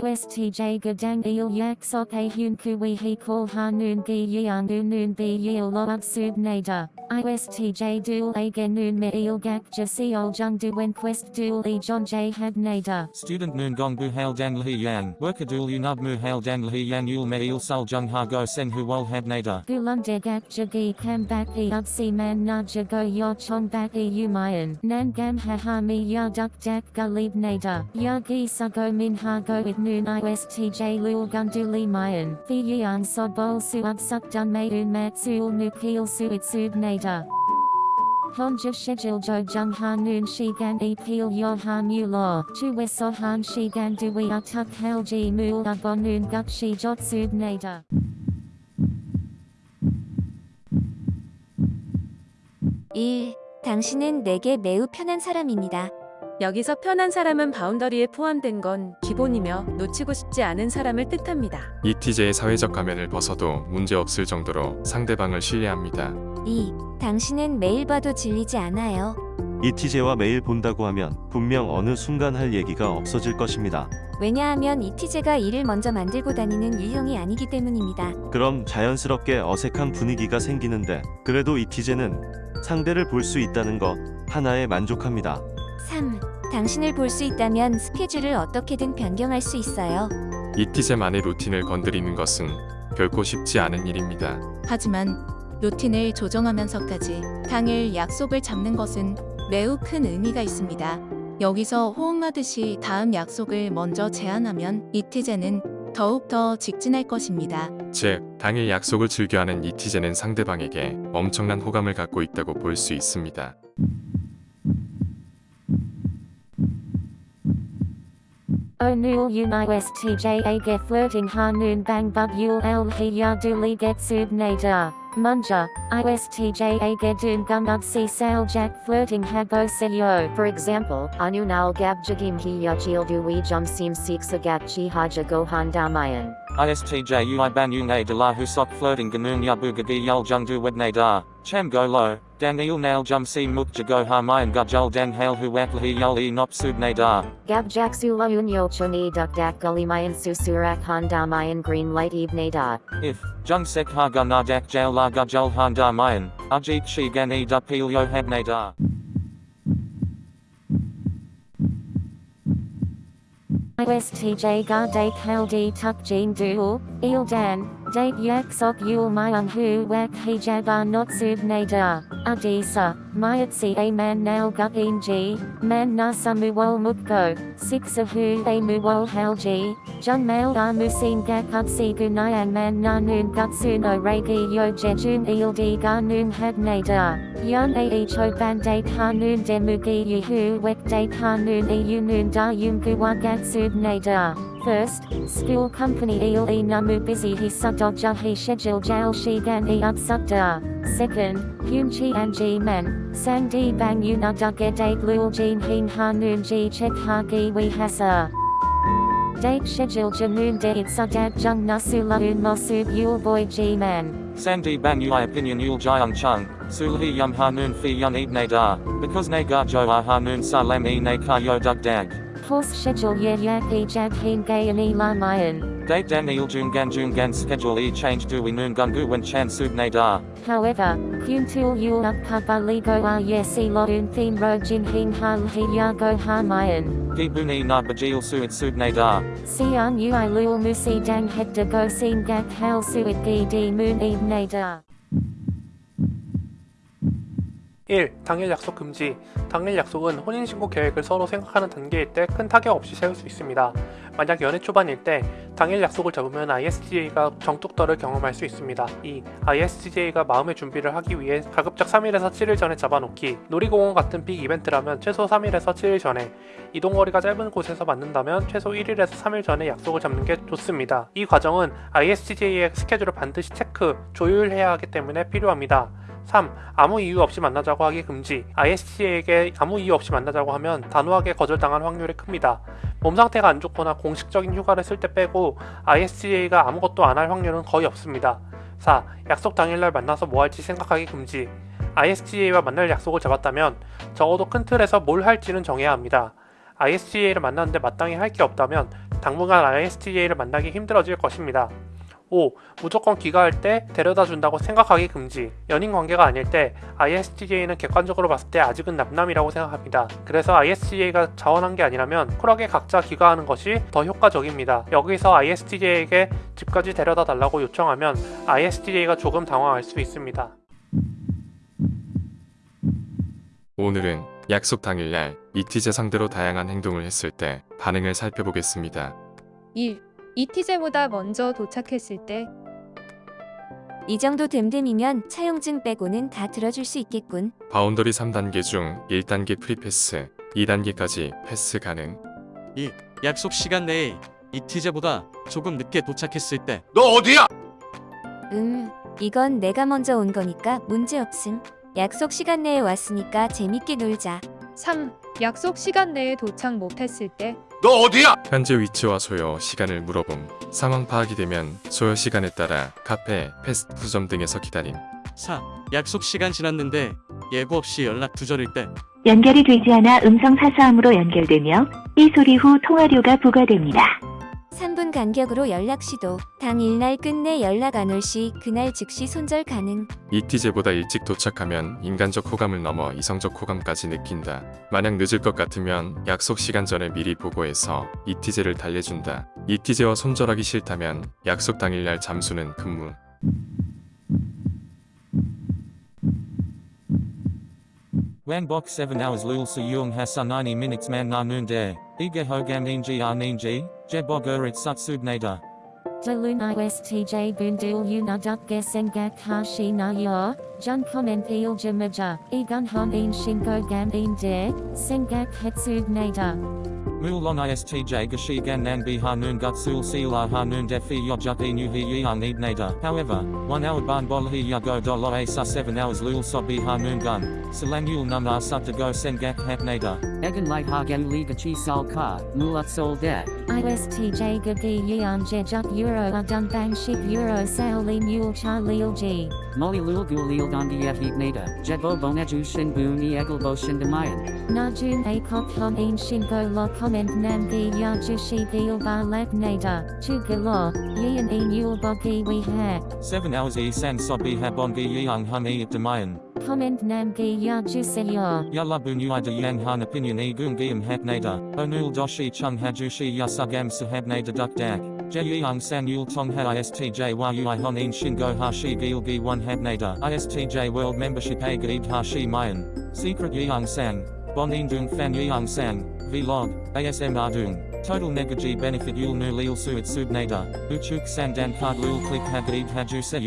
ISTJ gadang il yak sok a hun kui he call ha noon gi yang noon bi yil lo up sub nada. ISTJ dual a gen noon me il gak ja si ol jung du wen quest dual e john j had nada. Student Noon Gong Bu Hail Dan Lhi Yang, Worker Dul Unub Mu Hail Dan Lhi Yang Yul Me Il Sul Jung Ha Go Sen Hu Wol Had Nada. Gulum de gak jagi kam bak e up si man na jago yo chong bak e umayan. Nan gam ha ha mi ya duk dak gulib nada. Ya gi sugo min ha go with noon ISTJ lul gunduli mayan. Fi yang sod bol su up suk dun maidun mat sul nukil su it sub nada. Honja schedule jo jung ha noon shi gan e peel yo ha mu law. Chu we so han shi gan du we a tuk hel ji mul a bon noon guk shi jot sub nada. 1. 당신은 내게 매우 편한 사람입니다. 여기서 편한 사람은 바운더리에 포함된 건 기본이며 놓치고 싶지 않은 사람을 뜻합니다. ETJ의 사회적 가면을 벗어도 문제없을 정도로 상대방을 신뢰합니다. 2. 당신은 매일 봐도 질리지 않아요. ETJ와 매일 본다고 하면 분명 어느 순간 할 얘기가 없어질 것입니다. 왜냐하면 ETJ가 일을 먼저 만들고 다니는 유형이 아니기 때문입니다. 그럼 자연스럽게 어색한 분위기가 생기는데 그래도 ETJ는 상대를 볼 수 있다는 것 하나에 만족합니다. 3. 당신을 볼 수 있다면 스케줄을 어떻게든 변경할 수 있어요. ETJ만의 루틴을 건드리는 것은 결코 쉽지 않은 일입니다. 하지만 루틴을 조정하면서까지 당일 약속을 잡는 것은 매우 큰 의미가 있습니다. 여기서 호응하듯이 다음 약속을 먼저 제안하면 이티제는 더욱더 직진할 것입니다. 즉, 당일 약속을 즐겨하는 ETJ는 상대방에게 엄청난 호감을 갖고 있다고 볼 수 있습니다. O'Nul unistja ge flirting hanun bang but yul el he li get sub nader. Munja, ISTJA Gedun Gumud si sail Jack Flirting Habo Seyo. For example, Anunal Gab Jagim Hi du we Jum Seem Seeks Agat Chi Haja Gohan Damayan. ISTJ Ui Ban A De La Husok Flirting Ganun Yabu Gagi Yul Jung Du Wedne Da, Cham Go Lo, Dang Il Nail Jum Si Muk Jago Ha Mayan Gujul Dang Hail Hu Wakli Yul E Nop Subne Da. Gabjak sula unyo choni duk dak gulimayan susurak han damayan green light evening da. If, Jung Sek Ha Ga Na Dak Jail La Gujul Han Da Mayan, Ajit Shi Gan E Da Pil Yo Hadne Da. ISTJ ga date hal di tuk jin dual, il dan, date yak sok yul myung hu wak hijab not sub nada, Adisa, Mayatsi a man now guinji, man nasamuwal mukko, six of who a muwal halji, junmail amusin gakutsi gunayan man nanun gutsuno regi yo jejun ildi ganun hadnada, yun aecho bandate hanun demugi yuhu wekdate hanun iyunun da yumguwa gatsud nada. First, school company eel e namu busy he sudogja he schedule jail shigan e utsukda. Second, hyun chi an ji men, sang di bang yun a dugge date lul jin hin ha noon ji chek ha gi we hasa. Date schedule janoon de it sudat jung nasu laun mosub yul boy ji man. Sandi Bang Ui Opinion Yul Jiang Chung, Sulhi Yum Ha Noon Fi Yun Eat Ne Da, because Ne Ga Jo A Ha Noon Sa Lam E Ne Ka Yo Dug Dag. Course schedule ye yak e gay and e la mayan. Date Dan Il Jun Gan Jun Gan Schedule E Change Du We Noon Gungu Wen Chan Sub Ne Da. However, kyun tul yul up kaba ligo a ye si lo un thin ro jin hin ha hi ya go ha mayan. Gi Buni Na Bajil Suit Sub Ne Da. Sian ui lul musi dang het de go sin gak hal suit gi di moon eve nada. 1. 당일 약속 금지 당일 약속은 혼인신고 계획을 서로 생각하는 단계일 때 큰 타격 없이 세울 수 있습니다. 만약 연애 초반일 때 당일 약속을 잡으면 ISTJ가 정뚝떨을 경험할 수 있습니다. 2. ISTJ가 마음의 준비를 하기 위해 가급적 3일에서 7일 전에 잡아놓기 놀이공원 같은 빅 이벤트라면 최소 3일에서 7일 전에 이동거리가 짧은 곳에서 만든다면 최소 1일에서 3일 전에 약속을 잡는 게 좋습니다. 이 과정은 ISTJ의 스케줄을 반드시 체크, 조율해야 하기 때문에 필요합니다. 3. 아무 이유 없이 만나자고 하기 금지 ISTJ에게 아무 이유 없이 만나자고 하면 단호하게 거절당할 확률이 큽니다. 몸 상태가 안 좋거나 공식적인 휴가를 쓸 때 빼고 ISTJ가 아무것도 안 할 확률은 거의 없습니다. 4. 약속 당일날 만나서 뭐 할지 생각하기 금지 ISTJ와 만날 약속을 잡았다면 적어도 큰 틀에서 뭘 할지는 정해야 합니다. ISTJ를 만났는데 마땅히 할 게 없다면 당분간 ISTJ를 만나기 힘들어질 것입니다. 5. 무조건 귀가할 때 데려다 준다고 생각하기 금지. 연인 관계가 아닐 때 ISTJ는 객관적으로 봤을 때 아직은 남남이라고 생각합니다. 그래서 ISTJ가 자원한 게 아니라면 쿨하게 각자 귀가하는 것이 더 효과적입니다. 여기서 ISTJ에게 집까지 데려다 달라고 요청하면 ISTJ가 조금 당황할 수 있습니다. 오늘은 약속 당일날 이티제 상대로 다양한 행동을 했을 때 반응을 살펴보겠습니다. 1. 이티제보다 먼저 도착했을 때 이 정도 됨됨이면 차용증 빼고는 다 들어줄 수 있겠군. 바운더리 3단계 중 1단계 프리패스, 2단계까지 패스 가능. 2. 약속 시간 내에 이티제보다 조금 늦게 도착했을 때 음, 이건 내가 먼저 온 거니까 문제 없음. 약속 시간 내에 왔으니까 재밌게 놀자. 3. 약속 시간 내에 도착 못했을 때 현재 위치와 소요 시간을 물어봄. 상황 파악이 되면 소요 시간에 따라 카페, 패스트푸드점 등에서 기다림. 4. 약속 시간 지났는데 예고 없이 연락 두절일 때 연결이 되지 않아 음성 사서함으로 연결되며 이 소리 후 통화료가 부과됩니다. 3분 간격으로 연락 시도. 당일날 끝내 연락 안 올 시 그날 즉시 손절 가능. 이티제보다 일찍 도착하면 인간적 호감을 넘어 이성적 호감까지 느낀다. 만약 늦을 것 같으면 약속 시간 전에 미리 보고해서 이티제를 달래준다. 이티제와 손절하기 싫다면 약속 당일날 잠수는 근무. Wanbok 7 hours lul su yung hasa 90 minutes man na noon de. Ige hogam ninji ar ninji, jebog urit sutsubnada. Dalun ISTJ Bundul Unaduk Gesengak Hashi Na Yor, Jun Comment Il Jamaja, Egun Hon In Shingo Gam In De, Sengak Hetsub Nada. Mulong istj gashigan nan si la sila noon defi yojut enuhi yian ibnada. However, one hour ban bolhi yago dolo sa seven hours lul so noon gun, selangul nun asut to go sengak hapnada. Egan light hagen li gachi sal ka, mulat sol de. ISTJ gagi yian jejut euro adun bang ship euro sao li mule cha lil g. Moli lul gu lil gondi yet ignata, jetbo boneju shin boon eagle bo shin demayan. Najun akok hon en shin go Comment Nam Gi Ya Jushi Gil Ba Lab Nada, Chu Galo, Yan E Yul Bogi We Ha. 7 hours e san so bi habon gi yang hun e at demayan. Comment Nam Gi Ya Juseyor. Yalla bu nu ida yang han opinion e gung giam hap nada. Onul doshi chung hajushi yasugam sahab nada duk dak. Jeyang san yul tong ha istj wa ui hon in Shin shingo hashi gil gi one hab nada. Istj world membership a gaib hashi mayan. Secret yang sang. Bonding Dung Fan Yeung Sang, Vlog, ASMR Dung, Total Negaji Benefit Yul Nu Lil Suit Subnader, Uchuk Sandan Card Lul Click Hagib Haju Se